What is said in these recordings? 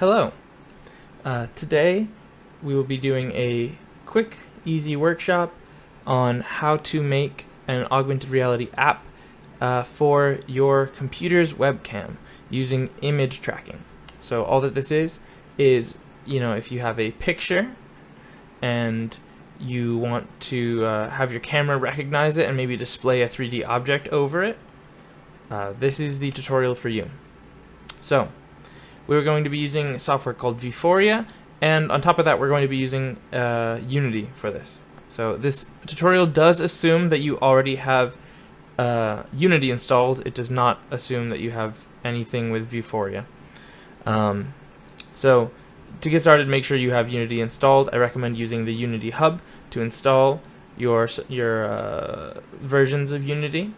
Hello. Uh, today we will be doing a quick, easy workshop on how to make an augmented reality app uh, for your computer's webcam using image tracking. So all that this is, is, you know, if you have a picture and you want to uh, have your camera recognize it and maybe display a 3D object over it, uh, this is the tutorial for you. So, we're going to be using software called Vuforia, and on top of that we're going to be using uh, Unity for this. So this tutorial does assume that you already have uh, Unity installed. It does not assume that you have anything with Vuforia. Um, so to get started, make sure you have Unity installed. I recommend using the Unity Hub to install your your uh, versions of Unity.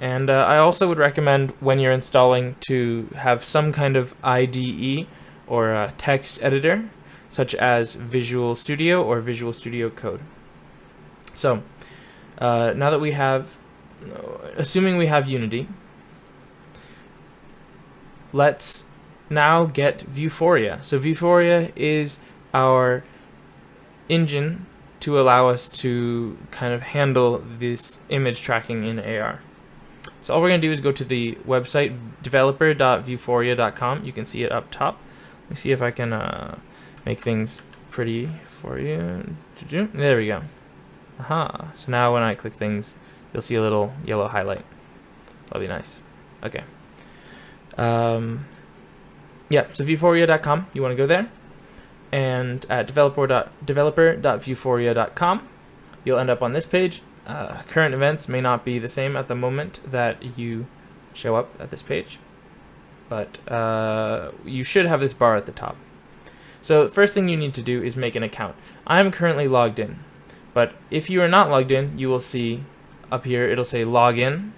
And uh, I also would recommend when you're installing to have some kind of IDE or text editor, such as Visual Studio or Visual Studio Code. So, uh, now that we have, assuming we have Unity, let's now get Vuforia. So Vuforia is our engine to allow us to kind of handle this image tracking in AR. So all we're going to do is go to the website developer.vuforia.com. You can see it up top. Let me see if I can uh, make things pretty for you. There we go. Aha. So now when I click things, you'll see a little yellow highlight. That'll be nice. Okay. Um, yeah, so vuforia.com, you want to go there. And at developer.developer.vuforia.com, you'll end up on this page. Uh, current events may not be the same at the moment that you show up at this page, but uh, you should have this bar at the top. So first thing you need to do is make an account. I'm currently logged in, but if you are not logged in, you will see up here, it'll say login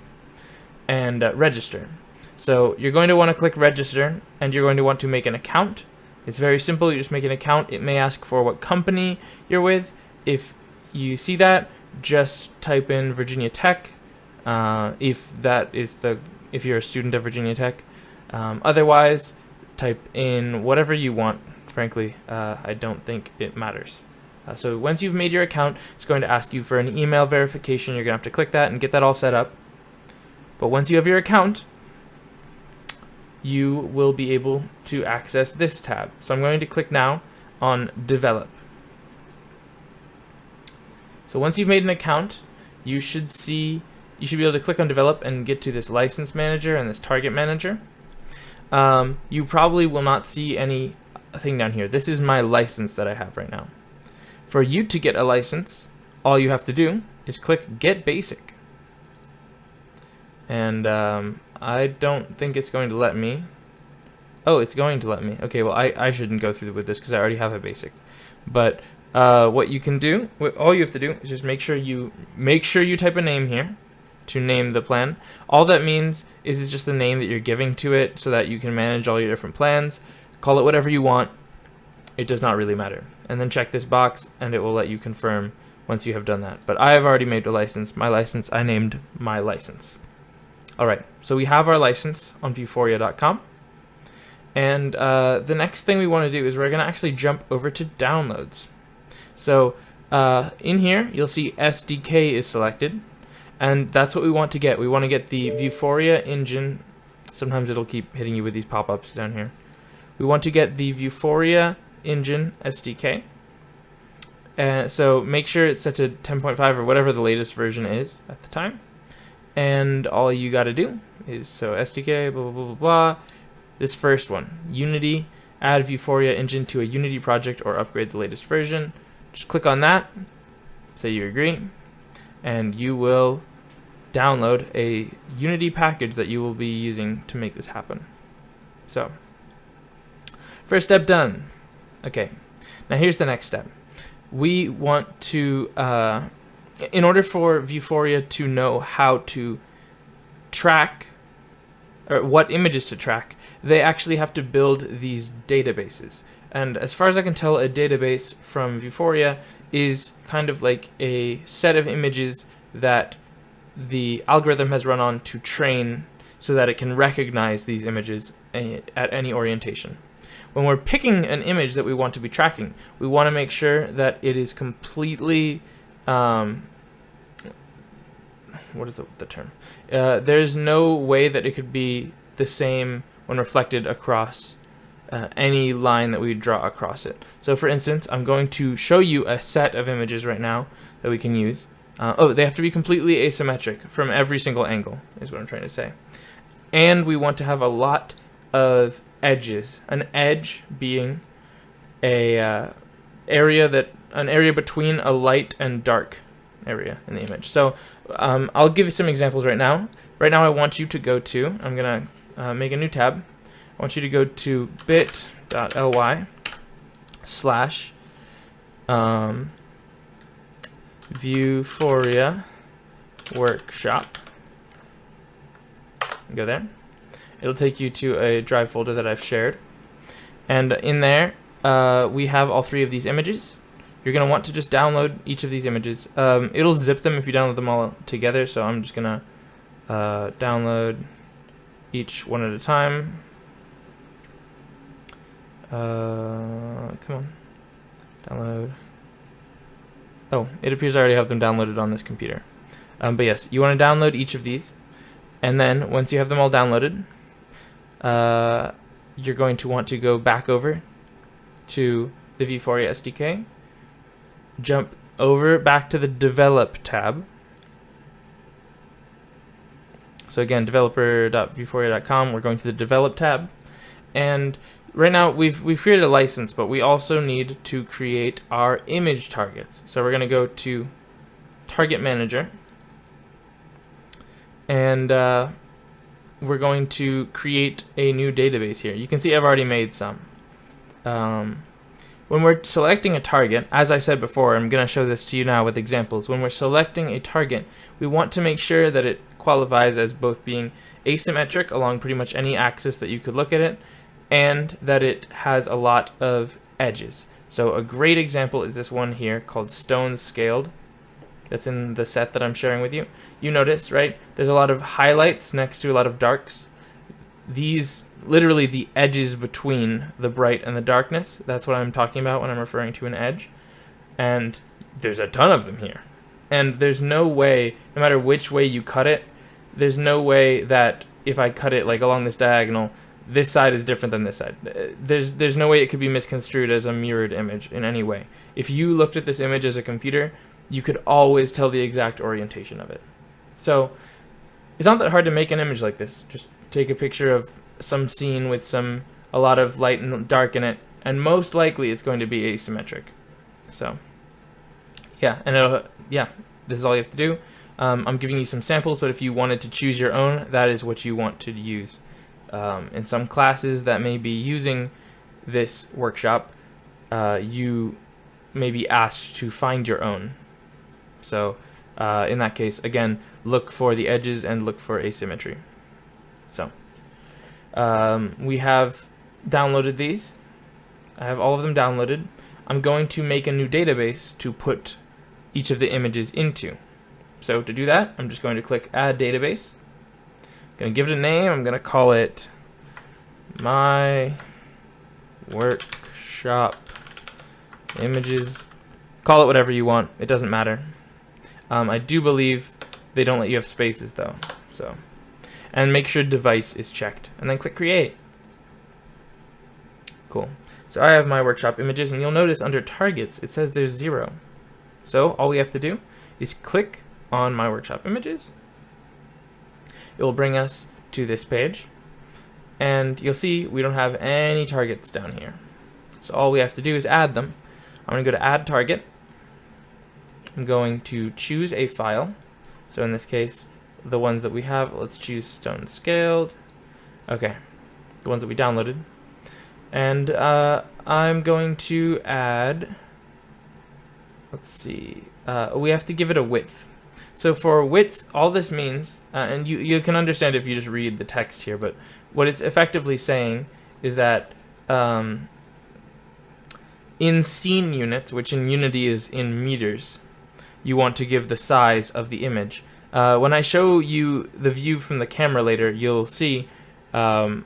and uh, register. So you're going to want to click register and you're going to want to make an account. It's very simple, you just make an account. It may ask for what company you're with. If you see that, just type in Virginia Tech uh, if that is the if you're a student of Virginia Tech. Um, otherwise, type in whatever you want. Frankly, uh, I don't think it matters. Uh, so once you've made your account, it's going to ask you for an email verification. You're going to have to click that and get that all set up. But once you have your account, you will be able to access this tab. So I'm going to click now on Develop. So once you've made an account, you should see, you should be able to click on develop and get to this license manager and this target manager. Um, you probably will not see any thing down here. This is my license that I have right now. For you to get a license, all you have to do is click get basic. And um, I don't think it's going to let me. Oh, it's going to let me. Okay, well, I, I shouldn't go through with this because I already have a basic. But uh, what you can do, all you have to do is just make sure you make sure you type a name here to name the plan. All that means is it's just the name that you're giving to it so that you can manage all your different plans. Call it whatever you want. It does not really matter. And then check this box and it will let you confirm once you have done that. But I have already made a license. My license, I named my license. Alright, so we have our license on vuforia.com. And uh, the next thing we want to do is we're going to actually jump over to downloads. So uh, in here, you'll see SDK is selected, and that's what we want to get. We want to get the Vuforia engine. Sometimes it'll keep hitting you with these pop-ups down here. We want to get the Vuforia engine SDK. Uh, so make sure it's set to 10.5 or whatever the latest version is at the time. And all you got to do is, so SDK, blah, blah, blah, blah, blah. This first one, Unity, add Vuforia engine to a Unity project or upgrade the latest version. Just click on that, say you agree, and you will download a Unity package that you will be using to make this happen. So, first step done. Okay, now here's the next step. We want to, uh, in order for Vuforia to know how to track, or what images to track, they actually have to build these databases. And as far as I can tell, a database from Vuforia is kind of like a set of images that the algorithm has run on to train so that it can recognize these images at any orientation. When we're picking an image that we want to be tracking, we want to make sure that it is completely um, what is the, the term? Uh, there's no way that it could be the same when reflected across uh, any line that we draw across it. So for instance, I'm going to show you a set of images right now that we can use. Uh, oh, they have to be completely asymmetric from every single angle, is what I'm trying to say. And we want to have a lot of edges. An edge being a uh, area that an area between a light and dark area in the image. So um, I'll give you some examples right now. Right now I want you to go to, I'm going to uh, make a new tab. I want you to go to bit.ly slash um, Vuforia workshop. Go there. It'll take you to a drive folder that I've shared. And in there, uh, we have all three of these images. You're going to want to just download each of these images. Um, it'll zip them if you download them all together, so I'm just going to uh, download each one at a time. Uh, come on. Download. Oh, it appears I already have them downloaded on this computer. Um, but yes, you want to download each of these. And then once you have them all downloaded, uh, you're going to want to go back over to the Vuforia SDK jump over back to the develop tab. So again, developer.vuforia.com, we're going to the develop tab. And right now we've, we've created a license, but we also need to create our image targets. So we're going to go to target manager and uh, we're going to create a new database here. You can see I've already made some. Um, when we're selecting a target, as I said before, I'm going to show this to you now with examples. When we're selecting a target, we want to make sure that it qualifies as both being asymmetric along pretty much any axis that you could look at it, and that it has a lot of edges. So a great example is this one here called Stone Scaled. That's in the set that I'm sharing with you. You notice, right? There's a lot of highlights next to a lot of darks. These literally the edges between the bright and the darkness. That's what I'm talking about when I'm referring to an edge. And there's a ton of them here. And there's no way, no matter which way you cut it, there's no way that if I cut it like along this diagonal, this side is different than this side. There's there's no way it could be misconstrued as a mirrored image in any way. If you looked at this image as a computer, you could always tell the exact orientation of it. So it's not that hard to make an image like this. Just take a picture of some scene with some a lot of light and dark in it, and most likely it's going to be asymmetric. So, yeah, and yeah, this is all you have to do. Um, I'm giving you some samples, but if you wanted to choose your own, that is what you want to use. Um, in some classes that may be using this workshop, uh, you may be asked to find your own. So, uh, in that case, again, look for the edges and look for asymmetry. So. Um, we have downloaded these. I have all of them downloaded. I'm going to make a new database to put each of the images into. So to do that, I'm just going to click Add Database. To give it a name. I'm to call it My Workshop Images. Call it whatever you want. It doesn't matter. Um, I do believe they don't let you have spaces though. So and make sure device is checked and then click create cool so I have my workshop images and you'll notice under targets it says there's zero so all we have to do is click on my workshop images it will bring us to this page and you'll see we don't have any targets down here so all we have to do is add them I'm going to go to add target I'm going to choose a file so in this case the ones that we have. Let's choose stone scaled. Okay, the ones that we downloaded. And uh, I'm going to add, let's see, uh, we have to give it a width. So for width, all this means, uh, and you, you can understand if you just read the text here, but what it's effectively saying is that um, in scene units, which in Unity is in meters, you want to give the size of the image. Uh, when I show you the view from the camera later, you'll see um,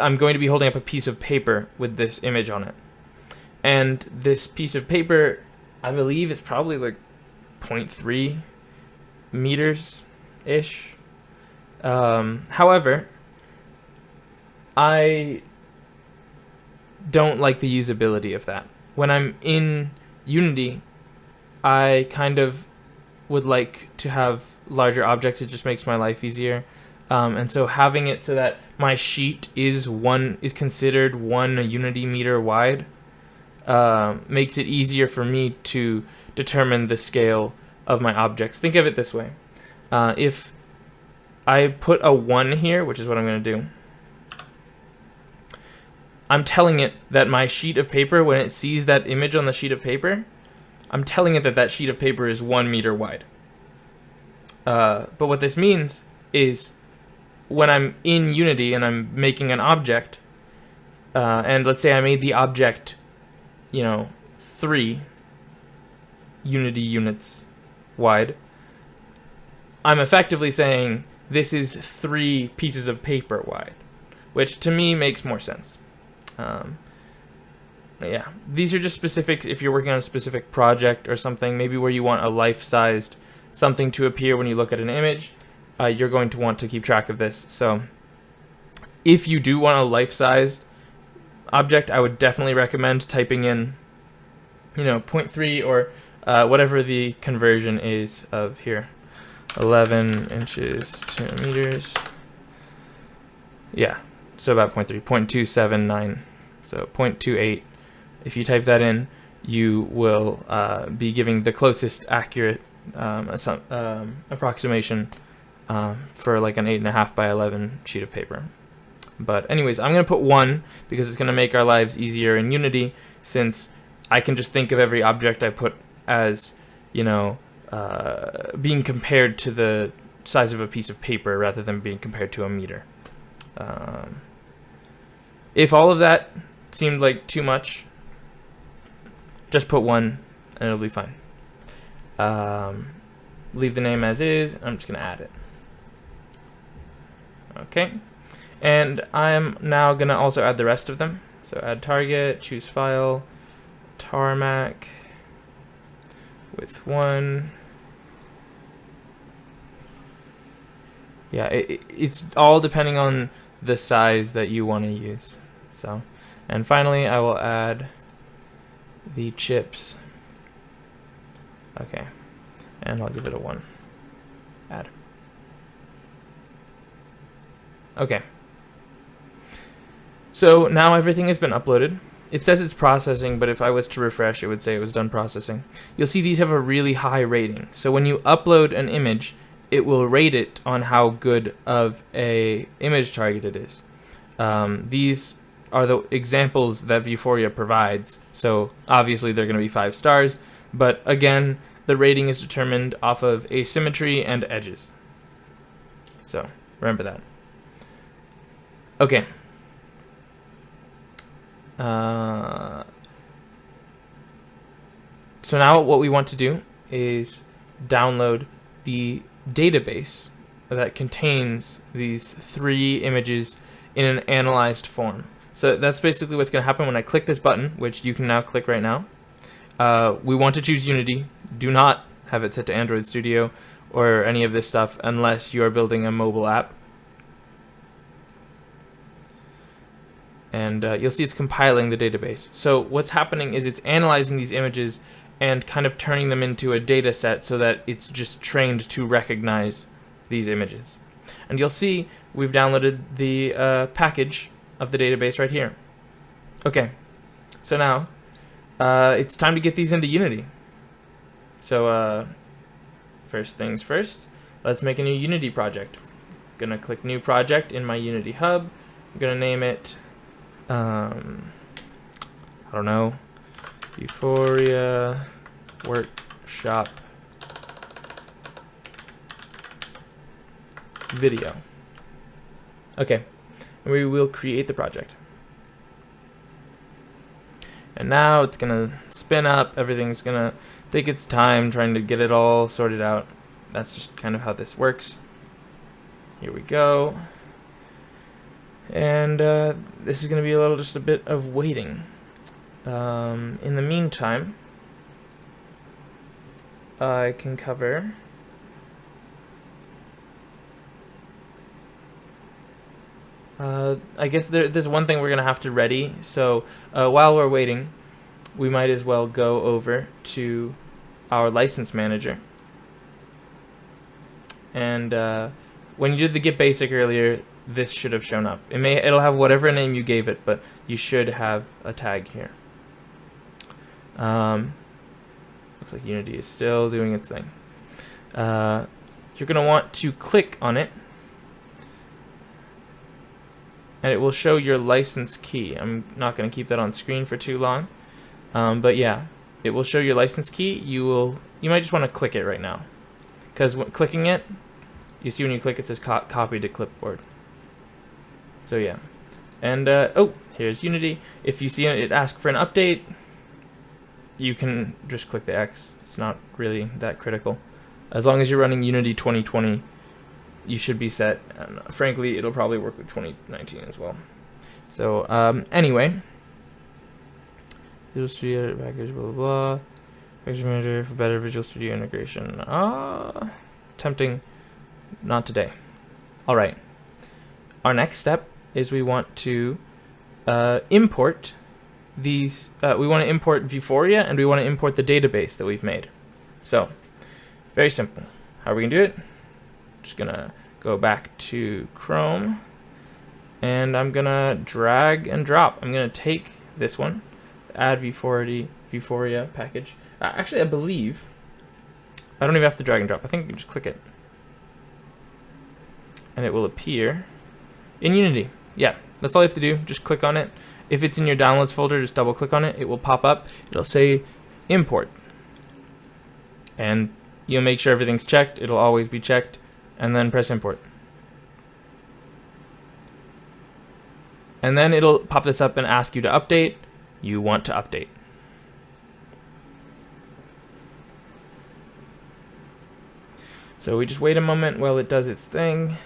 I'm going to be holding up a piece of paper with this image on it. And this piece of paper, I believe, is probably like 0.3 meters ish. Um, however, I don't like the usability of that. When I'm in Unity, I kind of would like to have larger objects. It just makes my life easier. Um, and so having it so that my sheet is one is considered one unity meter wide uh, makes it easier for me to determine the scale of my objects. Think of it this way. Uh, if I put a 1 here, which is what I'm going to do, I'm telling it that my sheet of paper, when it sees that image on the sheet of paper, I'm telling it that that sheet of paper is 1 meter wide. Uh, but what this means is when I'm in Unity and I'm making an object, uh, and let's say I made the object, you know, three Unity units wide, I'm effectively saying this is three pieces of paper wide, which to me makes more sense. Um, yeah, these are just specifics if you're working on a specific project or something, maybe where you want a life-sized something to appear when you look at an image uh, you're going to want to keep track of this. So if you do want a life-sized object, I would definitely recommend typing in, you know, 0.3 or uh, whatever the conversion is of here. 11 inches to meters. Yeah, so about 0.3, 0.279, so 0.28. If you type that in, you will uh, be giving the closest accurate um, um, approximation um, for like an 8.5 by 11 sheet of paper. But anyways, I'm going to put 1 because it's going to make our lives easier in Unity since I can just think of every object I put as, you know, uh, being compared to the size of a piece of paper rather than being compared to a meter. Um, if all of that seemed like too much, just put 1 and it'll be fine. Um, leave the name as is. I'm just going to add it. Okay. And I'm now going to also add the rest of them. So add target, choose file, tarmac, with one. Yeah, it, it's all depending on the size that you want to use. So, and finally I will add the chips. Okay, and I'll give it a one. Add. Okay. So now everything has been uploaded. It says it's processing, but if I was to refresh, it would say it was done processing. You'll see these have a really high rating. So when you upload an image, it will rate it on how good of a image target it is. Um, these are the examples that Vuforia provides. So obviously they're going to be five stars, but again, the rating is determined off of asymmetry and edges. So remember that. Okay. Uh, so now what we want to do is download the database that contains these three images in an analyzed form. So that's basically what's going to happen when I click this button, which you can now click right now. Uh, we want to choose Unity. Do not have it set to Android Studio or any of this stuff unless you are building a mobile app. And uh, you'll see it's compiling the database. So what's happening is it's analyzing these images and kind of turning them into a data set so that it's just trained to recognize these images. And you'll see we've downloaded the uh, package of the database right here. Okay, so now uh, it's time to get these into Unity. So uh, first things first, let's make a new Unity project. Gonna click New Project in my Unity Hub. I'm gonna name it um, I don't know, Vuforia Workshop video. Okay, and we will create the project. And now it's gonna spin up, everything's gonna take its time trying to get it all sorted out. That's just kind of how this works. Here we go. And uh, this is going to be a little just a bit of waiting. Um, in the meantime, I can cover Uh, I guess there, there's one thing we're going to have to ready. So uh, while we're waiting, we might as well go over to our license manager. And uh, when you did the get basic earlier, this should have shown up. It may it'll have whatever name you gave it, but you should have a tag here. Um, looks like Unity is still doing its thing. Uh, you're going to want to click on it and it will show your license key. I'm not going to keep that on screen for too long, um, but yeah, it will show your license key. You will, you might just want to click it right now, because clicking it, you see when you click it says co copy to clipboard. So yeah, and uh, oh, here's Unity. If you see it ask for an update, you can just click the X. It's not really that critical. As long as you're running Unity 2020, you should be set. And frankly, it'll probably work with 2019 as well. So um, anyway, Visual Studio package, blah blah blah. Package manager for better Visual Studio integration. Ah, uh, tempting. Not today. All right. Our next step is we want to uh, import these. Uh, we want to import Vuforia and we want to import the database that we've made. So, very simple. How are we gonna do it? just gonna go back to Chrome and I'm gonna drag and drop. I'm gonna take this one, add V40 Vuforia package. Uh, actually, I believe I don't even have to drag and drop. I think you just click it and it will appear in Unity. Yeah, that's all you have to do. Just click on it. If it's in your downloads folder, just double click on it. It will pop up. It'll say import. And you'll make sure everything's checked. It'll always be checked and then press import. And then it'll pop this up and ask you to update. You want to update. So we just wait a moment while it does its thing.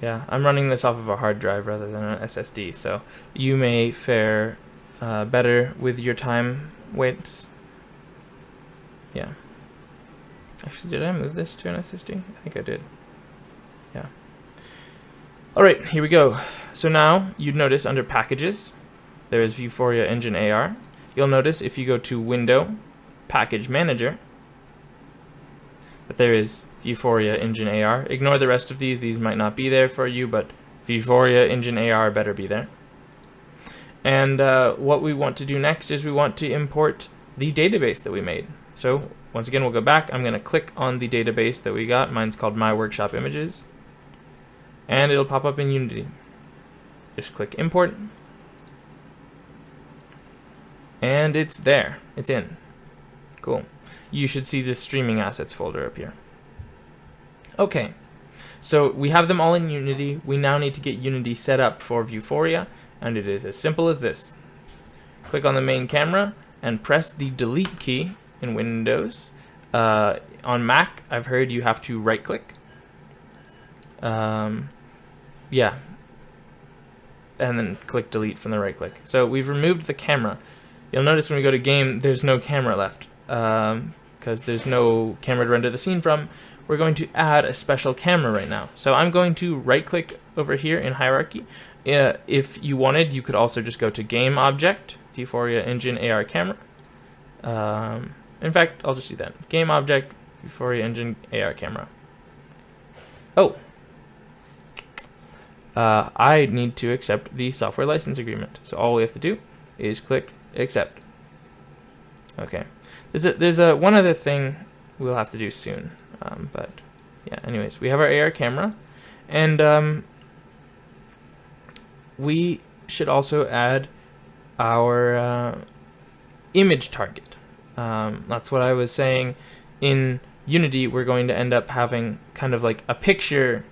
Yeah, I'm running this off of a hard drive rather than an SSD, so you may fare uh, better with your time waits. Yeah. Actually, did I move this to an SSD? I think I did. Yeah. Alright, here we go. So now, you'd notice under Packages, there is Vuforia Engine AR. You'll notice if you go to Window, Package Manager, that there is Vuforia Engine AR. Ignore the rest of these, these might not be there for you, but Vuforia Engine AR better be there. And uh, what we want to do next is we want to import the database that we made. So once again, we'll go back. I'm going to click on the database that we got. Mine's called My Workshop Images. And it'll pop up in Unity. Just click Import. And it's there. It's in. Cool. You should see this Streaming Assets folder appear. Okay. So we have them all in Unity. We now need to get Unity set up for Vuforia. And it is as simple as this. Click on the main camera and press the delete key in Windows. Uh, on Mac, I've heard you have to right click. Um, yeah. And then click delete from the right click. So we've removed the camera. You'll notice when we go to game, there's no camera left. Because there's no camera to render the scene from. We're going to add a special camera right now. So I'm going to right click over here in hierarchy. Uh, if you wanted, you could also just go to game object, Vuforia engine AR camera. Um, in fact, I'll just do that. Game object, Vuforia engine, AR camera. Oh. Uh, I need to accept the software license agreement. So all we have to do is click accept. Okay. There's a, there's a one other thing we'll have to do soon. Um, but yeah, anyways, we have our AR camera and um, we should also add our uh, image target. Um, that's what I was saying. In Unity, we're going to end up having kind of like a picture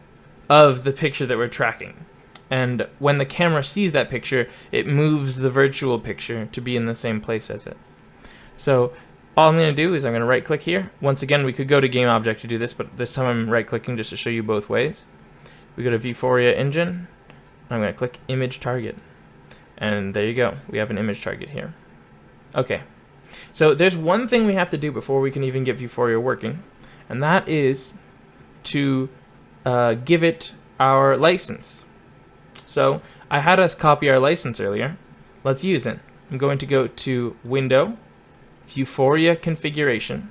of the picture that we're tracking. And when the camera sees that picture, it moves the virtual picture to be in the same place as it. So all I'm going to do is I'm going to right click here. Once again, we could go to game object to do this, but this time I'm right clicking just to show you both ways. we go to Vuforia engine. I'm going to click image target. And there you go. We have an image target here. Okay. So there's one thing we have to do before we can even get Vuforia working, and that is to uh, give it our license. So I had us copy our license earlier. Let's use it. I'm going to go to Window, Vuforia Configuration,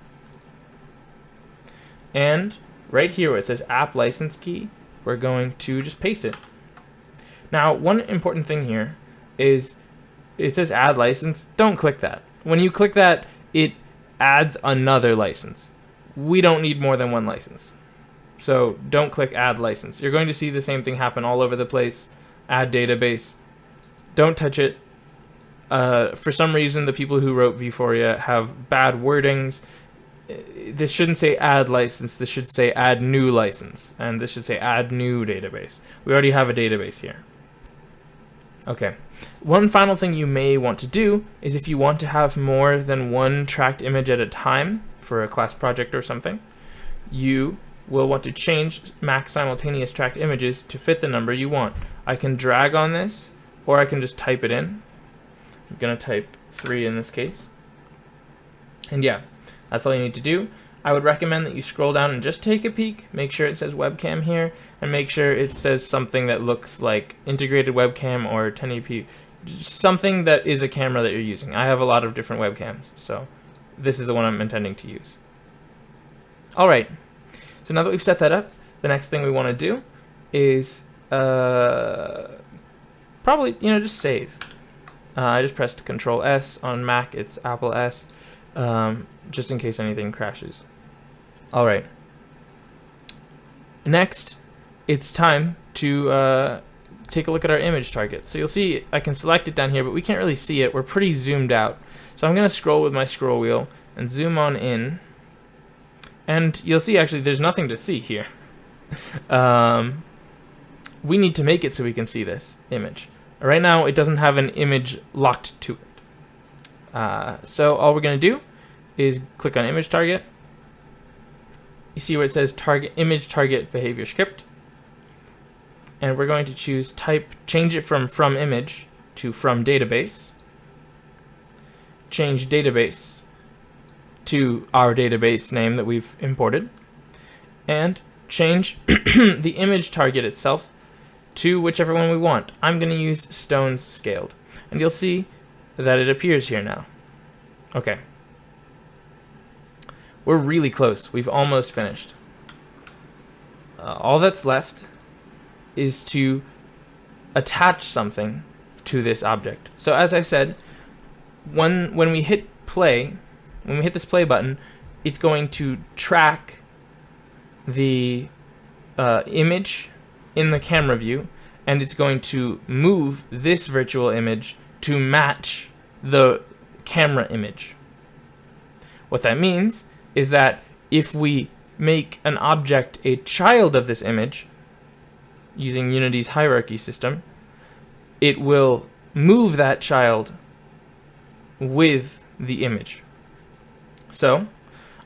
and right here where it says App License Key, we're going to just paste it. Now, one important thing here is it says Add License. Don't click that. When you click that, it adds another license. We don't need more than one license. So don't click Add License. You're going to see the same thing happen all over the place. Add Database. Don't touch it uh, for some reason, the people who wrote Vuforia have bad wordings. This shouldn't say add license, this should say add new license, and this should say add new database. We already have a database here. Okay. One final thing you may want to do is if you want to have more than one tracked image at a time for a class project or something, you will want to change max simultaneous tracked images to fit the number you want. I can drag on this, or I can just type it in. I'm going to type 3 in this case. And yeah, that's all you need to do. I would recommend that you scroll down and just take a peek, make sure it says webcam here, and make sure it says something that looks like integrated webcam or 1080p, something that is a camera that you're using. I have a lot of different webcams, so this is the one I'm intending to use. Alright, so now that we've set that up, the next thing we want to do is uh, probably, you know, just save. Uh, I just pressed Control S on Mac. It's Apple S, um, just in case anything crashes. All right. Next, it's time to uh, take a look at our image target. So you'll see I can select it down here, but we can't really see it. We're pretty zoomed out. So I'm going to scroll with my scroll wheel and zoom on in. And you'll see actually there's nothing to see here. um, we need to make it so we can see this image. Right now, it doesn't have an image locked to it. Uh, so all we're going to do is click on image target. You see where it says target image target behavior script. And we're going to choose type, change it from from image to from database. Change database to our database name that we've imported. And change the image target itself to whichever one we want. I'm going to use stones scaled. And you'll see that it appears here now. Okay. We're really close. We've almost finished. Uh, all that's left is to attach something to this object. So as I said, when, when we hit play, when we hit this play button, it's going to track the uh, image in the camera view and it's going to move this virtual image to match the camera image. What that means is that if we make an object a child of this image using Unity's hierarchy system, it will move that child with the image. So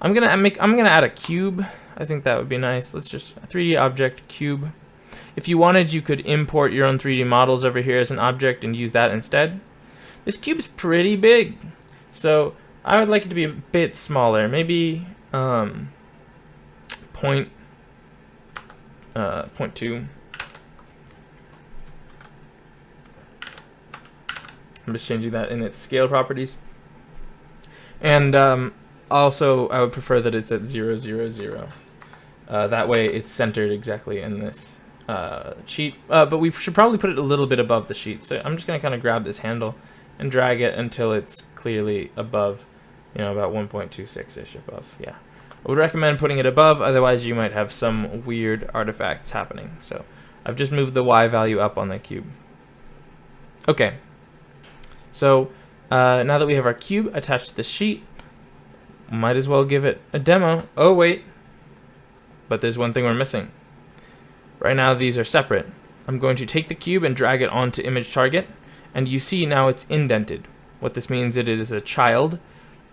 I'm gonna make I'm gonna add a cube. I think that would be nice. Let's just 3D object cube. If you wanted, you could import your own 3D models over here as an object and use that instead. This cube's pretty big, so I would like it to be a bit smaller, maybe um, point, uh, point two. I'm just changing that in its scale properties. And um, also, I would prefer that it's at 0, 0, 0. Uh, that way it's centered exactly in this uh, sheet, uh, but we should probably put it a little bit above the sheet. So I'm just going to kind of grab this handle and drag it until it's clearly above, you know, about 1.26-ish above. Yeah. I would recommend putting it above, otherwise you might have some weird artifacts happening. So I've just moved the Y value up on the cube. Okay. So uh, now that we have our cube attached to the sheet, might as well give it a demo. Oh, wait. But there's one thing we're missing. Right now these are separate. I'm going to take the cube and drag it onto image target, and you see now it's indented. What this means is it is a child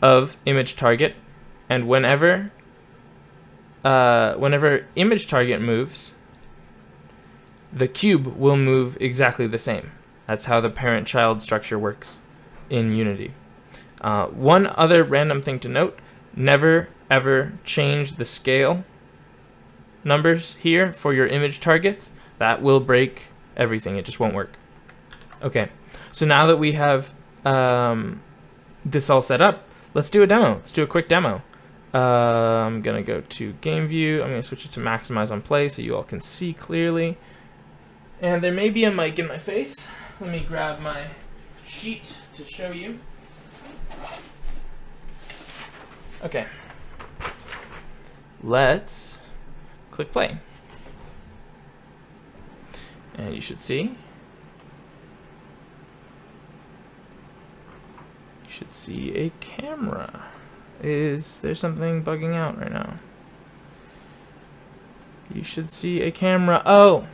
of image target, and whenever uh, whenever image target moves, the cube will move exactly the same. That's how the parent-child structure works in Unity. Uh, one other random thing to note, never ever change the scale numbers here for your image targets. That will break everything. It just won't work. Okay, so now that we have um, this all set up, let's do a demo. Let's do a quick demo. Uh, I'm gonna go to game view. I'm gonna switch it to maximize on play so you all can see clearly. And there may be a mic in my face. Let me grab my sheet to show you. Okay. Let's click play. And you should see. You should see a camera. Is there something bugging out right now? You should see a camera. Oh!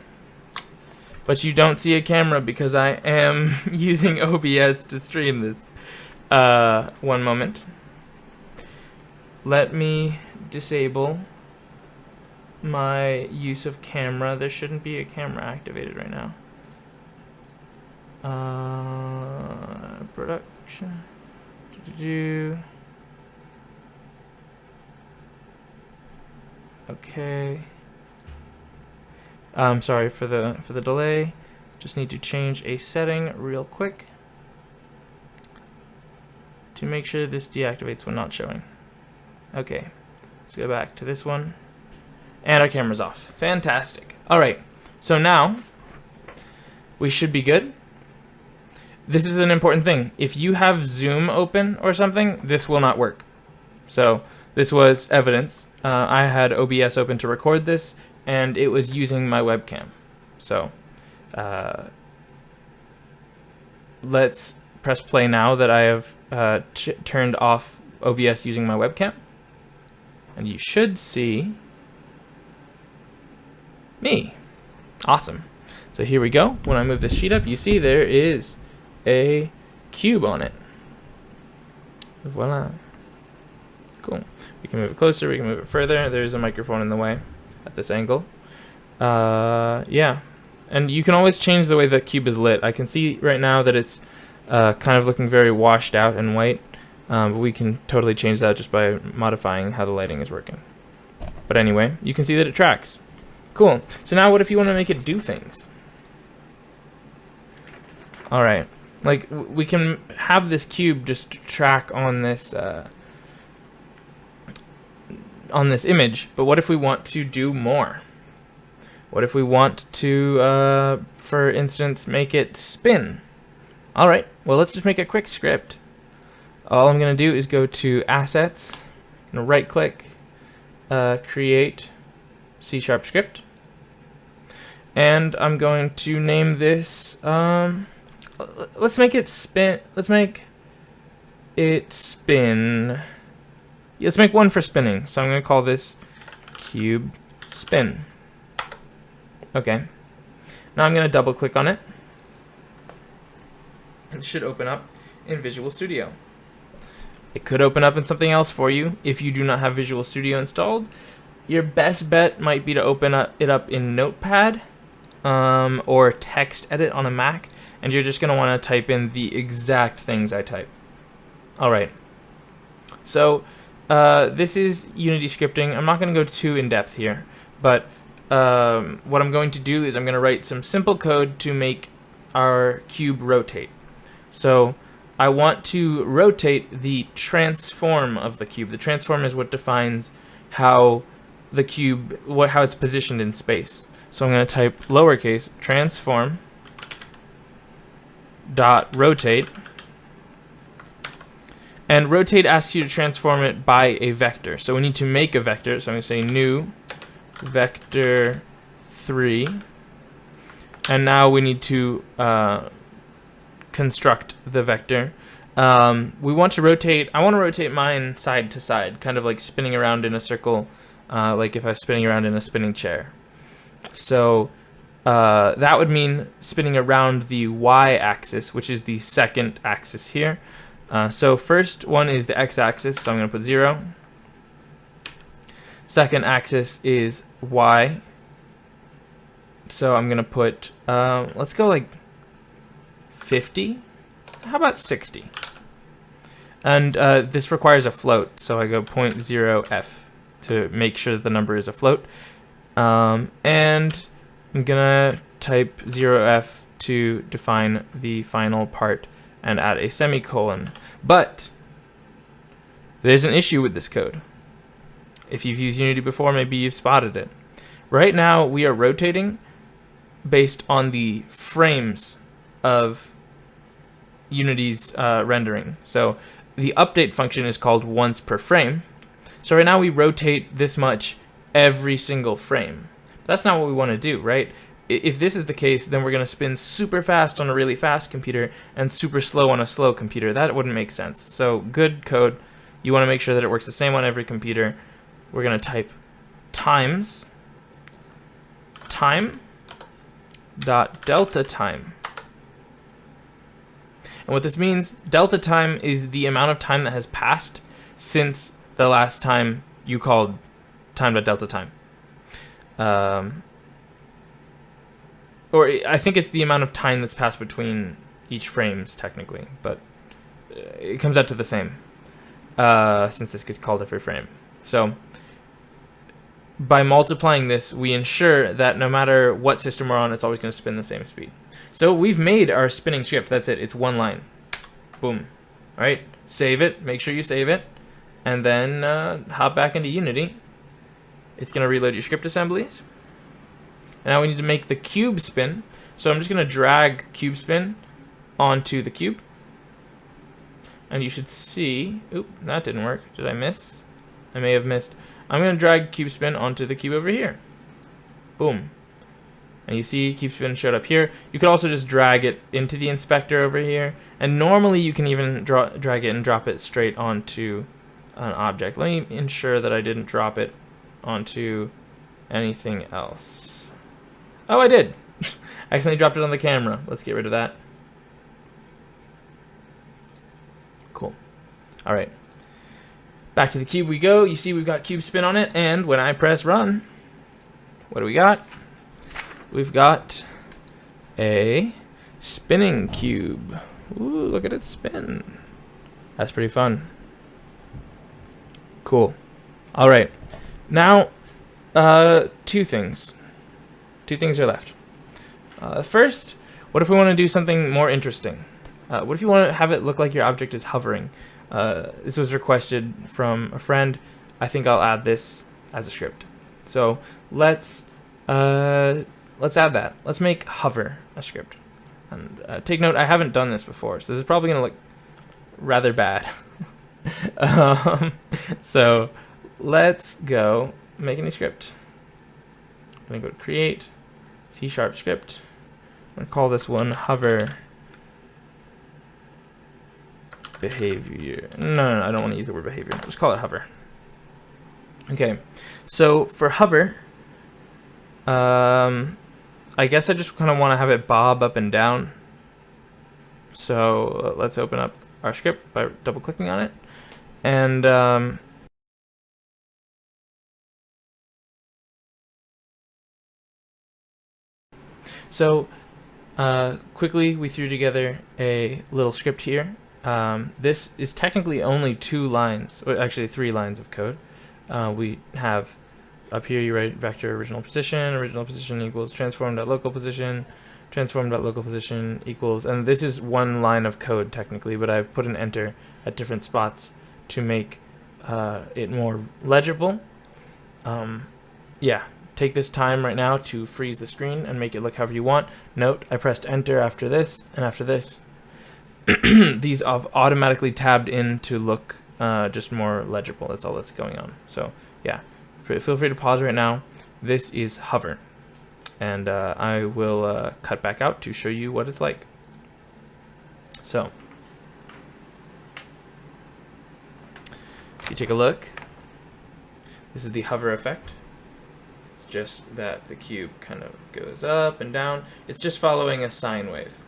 But you don't see a camera because I am using OBS to stream this. Uh, one moment. Let me disable my use of camera. There shouldn't be a camera activated right now. Uh, production. Do, do, do. Okay. I'm um, sorry for the for the delay. Just need to change a setting real quick to make sure this deactivates when not showing. Okay, let's go back to this one. And our camera's off. Fantastic. Alright, so now we should be good. This is an important thing. If you have Zoom open or something, this will not work. So this was evidence. Uh, I had OBS open to record this, and it was using my webcam. So uh, let's press play now that I have uh, turned off OBS using my webcam. And you should see me. Awesome. So here we go. When I move this sheet up, you see there is a cube on it. Voila. Cool. We can move it closer, we can move it further. There's a microphone in the way at this angle. Uh, yeah. And you can always change the way the cube is lit. I can see right now that it's uh, kind of looking very washed out and white. Um, but we can totally change that just by modifying how the lighting is working. But anyway, you can see that it tracks. Cool. So now what if you want to make it do things? Alright. Like, we can have this cube just track on this, uh, on this image, but what if we want to do more? What if we want to, uh, for instance, make it spin? Alright, well let's just make a quick script. All I'm going to do is go to Assets, and right click, uh, Create C Sharp Script. And I'm going to name this, um, let's make it spin, let's make it spin let's make one for spinning. So I'm going to call this cube spin. Okay. Now I'm going to double click on it. And it should open up in Visual Studio. It could open up in something else for you if you do not have Visual Studio installed. Your best bet might be to open up it up in Notepad um, or text edit on a Mac and you're just going to want to type in the exact things I type. Alright, so uh, this is Unity scripting. I'm not going to go too in-depth here, but um, what I'm going to do is I'm going to write some simple code to make our cube rotate. So I want to rotate the transform of the cube. The transform is what defines how the cube, what how it's positioned in space. So I'm going to type lowercase transform dot rotate and rotate asks you to transform it by a vector. So we need to make a vector. So I'm going to say new vector 3. And now we need to uh, construct the vector. Um, we want to rotate, I want to rotate mine side to side, kind of like spinning around in a circle, uh, like if I was spinning around in a spinning chair. So uh, that would mean spinning around the y-axis, which is the second axis here. Uh, so first one is the x-axis, so I'm going to put 0. Second axis is y. So I'm going to put, uh, let's go like 50. How about 60? And uh, this requires a float, so I go 0.0f to make sure the number is a float. Um, and I'm gonna type 0f to define the final part and add a semicolon. But there's an issue with this code. If you've used Unity before, maybe you've spotted it. Right now, we are rotating based on the frames of Unity's uh, rendering. So the update function is called once per frame. So right now we rotate this much every single frame. That's not what we want to do, right? If this is the case, then we're going to spin super fast on a really fast computer and super slow on a slow computer. That wouldn't make sense. So good code. You want to make sure that it works the same on every computer. We're going to type times time dot delta time and what this means, delta time is the amount of time that has passed since the last time you called time.delta time. Um, or I think it's the amount of time that's passed between each frames, technically, but uh, it comes out to the same, uh, since this gets called every frame. So by multiplying this, we ensure that no matter what system we're on, it's always going to spin the same speed. So we've made our spinning script. That's it. It's one line. Boom. All right. Save it. Make sure you save it. And then uh, hop back into Unity. It's going to reload your script assemblies. And now we need to make the cube spin. So I'm just going to drag cube spin onto the cube. And you should see... Oop, that didn't work. Did I miss? I may have missed. I'm going to drag cube spin onto the cube over here. Boom. And you see cube spin showed up here. You could also just drag it into the inspector over here. And normally you can even draw, drag it and drop it straight onto an object. Let me ensure that I didn't drop it onto anything else. Oh, I did. I accidentally dropped it on the camera. Let's get rid of that. Cool. All right. Back to the cube we go. You see we've got cube spin on it, and when I press run, what do we got? We've got a spinning cube. Ooh, look at it spin. That's pretty fun. Cool. All right. Now, uh, two things. Two things are left. Uh, first, what if we want to do something more interesting? Uh, what if you want to have it look like your object is hovering? Uh, this was requested from a friend. I think I'll add this as a script. So let's uh, let's add that. Let's make hover a script. And uh, take note, I haven't done this before, so this is probably going to look rather bad. um, so let's go make a new script. I'm to go to create, C sharp script. I'm to call this one hover behavior. No, no, no, I don't want to use the word behavior. Just call it hover. Okay, so for hover, um, I guess I just kind of want to have it bob up and down. So uh, let's open up our script by double clicking on it. And um, so uh, quickly we threw together a little script here um, this is technically only two lines, or actually three lines of code. Uh, we have up here you write vector original position, original position equals transform.local position, transform.local position equals, and this is one line of code technically, but I've put an enter at different spots to make uh, it more legible. Um, yeah, take this time right now to freeze the screen and make it look however you want. Note, I pressed enter after this and after this, these have automatically tabbed in to look uh, just more legible. That's all that's going on. So yeah, feel free to pause right now. This is hover. And uh, I will uh, cut back out to show you what it's like. So, if you take a look, this is the hover effect. It's just that the cube kind of goes up and down. It's just following a sine wave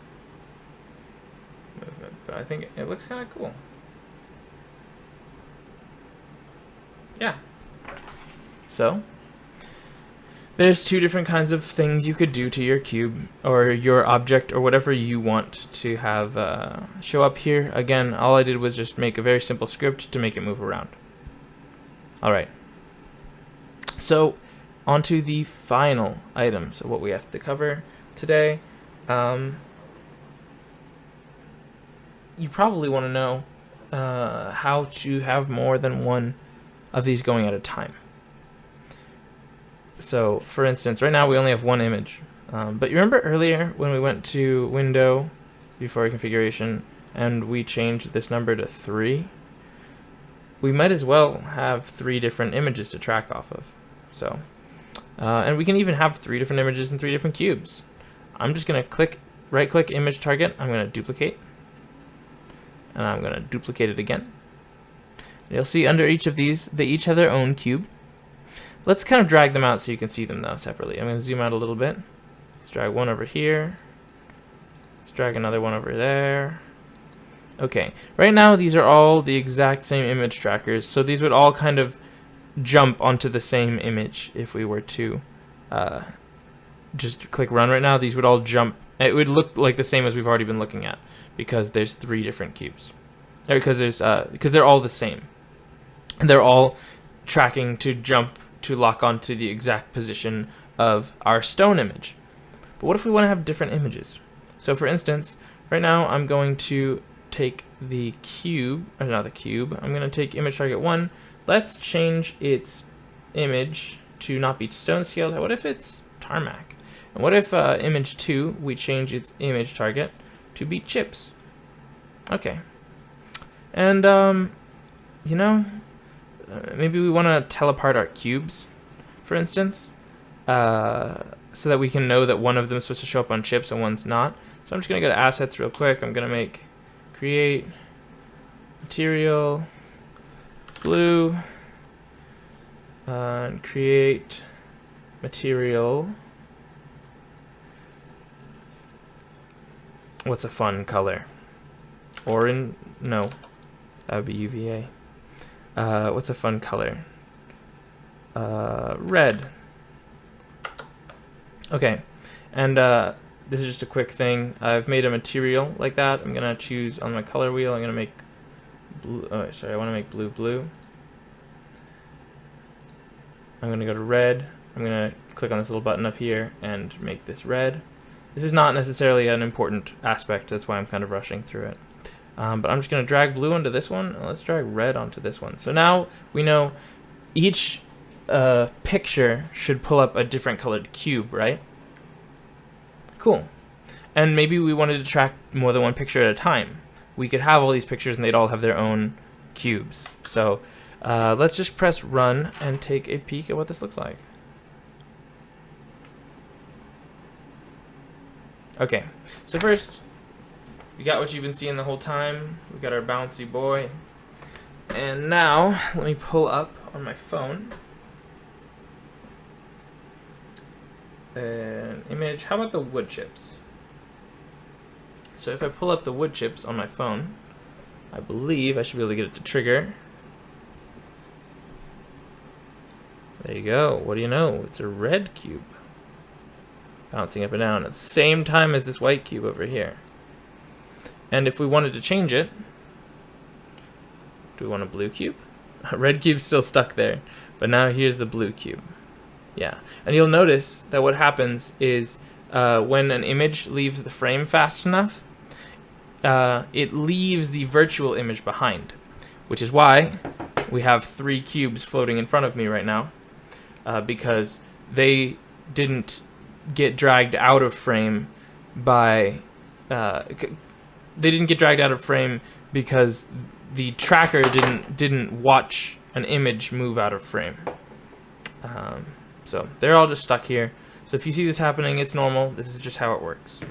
movement, but I think it looks kind of cool. Yeah. So, there's two different kinds of things you could do to your cube or your object or whatever you want to have uh, show up here. Again, all I did was just make a very simple script to make it move around. Alright. So, onto the final items of what we have to cover today. Um, you probably want to know uh, how to have more than one of these going at a time. So, for instance, right now we only have one image. Um, but you remember earlier when we went to Window, Vuforia configuration, and we changed this number to 3? We might as well have three different images to track off of. So, uh, and we can even have three different images in three different cubes. I'm just going to click, right click image target, I'm going to duplicate, and I'm going to duplicate it again. You'll see under each of these, they each have their own cube. Let's kind of drag them out so you can see them though separately. I'm going to zoom out a little bit. Let's drag one over here. Let's drag another one over there. Okay, right now these are all the exact same image trackers, so these would all kind of jump onto the same image if we were to uh, just click run right now. These would all jump. It would look like the same as we've already been looking at because there's three different cubes. Or because there's uh, because they're all the same, and they're all tracking to jump to lock onto the exact position of our stone image. But what if we want to have different images? So for instance, right now I'm going to take the cube, or not the cube, I'm going to take image target 1. Let's change its image to not be stone scaled. What if it's tarmac? And what if uh, image 2, we change its image target to be chips? Okay. And, um, you know, uh, maybe we want to tell apart our cubes, for instance, uh, so that we can know that one of them is supposed to show up on chips and one's not. So I'm just going to go to assets real quick. I'm going to make create material blue uh, and create material what's a fun color orange no that would be UVA uh, what's a fun color? Uh, red. Okay, and uh, this is just a quick thing. I've made a material like that. I'm gonna choose on my color wheel. I'm gonna make blue. Oh, sorry, I want to make blue blue. I'm gonna go to red. I'm gonna click on this little button up here and make this red. This is not necessarily an important aspect. That's why I'm kind of rushing through it. Um, but I'm just going to drag blue onto this one, let's drag red onto this one. So now we know each uh, picture should pull up a different colored cube, right? Cool. And maybe we wanted to track more than one picture at a time. We could have all these pictures and they'd all have their own cubes. So uh, let's just press run and take a peek at what this looks like. Okay, so first we got what you've been seeing the whole time. We got our bouncy boy. And now, let me pull up on my phone an image. How about the wood chips? So if I pull up the wood chips on my phone, I believe I should be able to get it to trigger. There you go. What do you know? It's a red cube. Bouncing up and down at the same time as this white cube over here. And if we wanted to change it, do we want a blue cube? Red cube's still stuck there, but now here's the blue cube. Yeah, and you'll notice that what happens is uh, when an image leaves the frame fast enough, uh, it leaves the virtual image behind, which is why we have three cubes floating in front of me right now, uh, because they didn't get dragged out of frame by uh, they didn't get dragged out of frame because the tracker didn't didn't watch an image move out of frame. Um, so they're all just stuck here. So if you see this happening, it's normal. This is just how it works.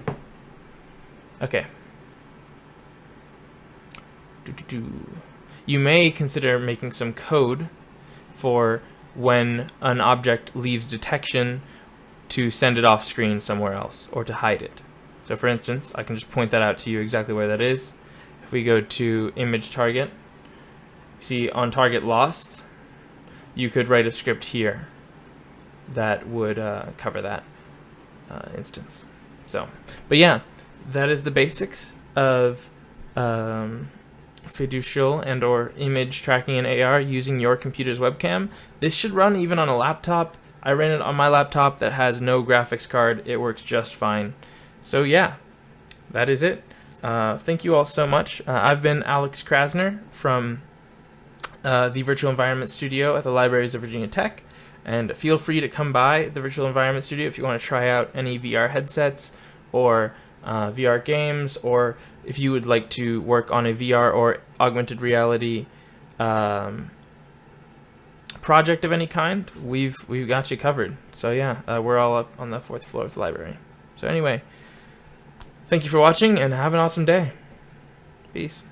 Okay. You may consider making some code for when an object leaves detection to send it off screen somewhere else or to hide it. So for instance, I can just point that out to you exactly where that is. If we go to image target, see on target lost, you could write a script here that would uh, cover that uh, instance. So, but yeah, that is the basics of um, fiducial and or image tracking in AR using your computer's webcam. This should run even on a laptop. I ran it on my laptop that has no graphics card. It works just fine. So yeah, that is it. Uh, thank you all so much. Uh, I've been Alex Krasner from uh, the Virtual Environment Studio at the Libraries of Virginia Tech. And feel free to come by the Virtual Environment Studio if you want to try out any VR headsets or uh, VR games, or if you would like to work on a VR or augmented reality um, project of any kind, we've we've got you covered. So yeah, uh, we're all up on the fourth floor of the library. So anyway, thank you for watching and have an awesome day. Peace.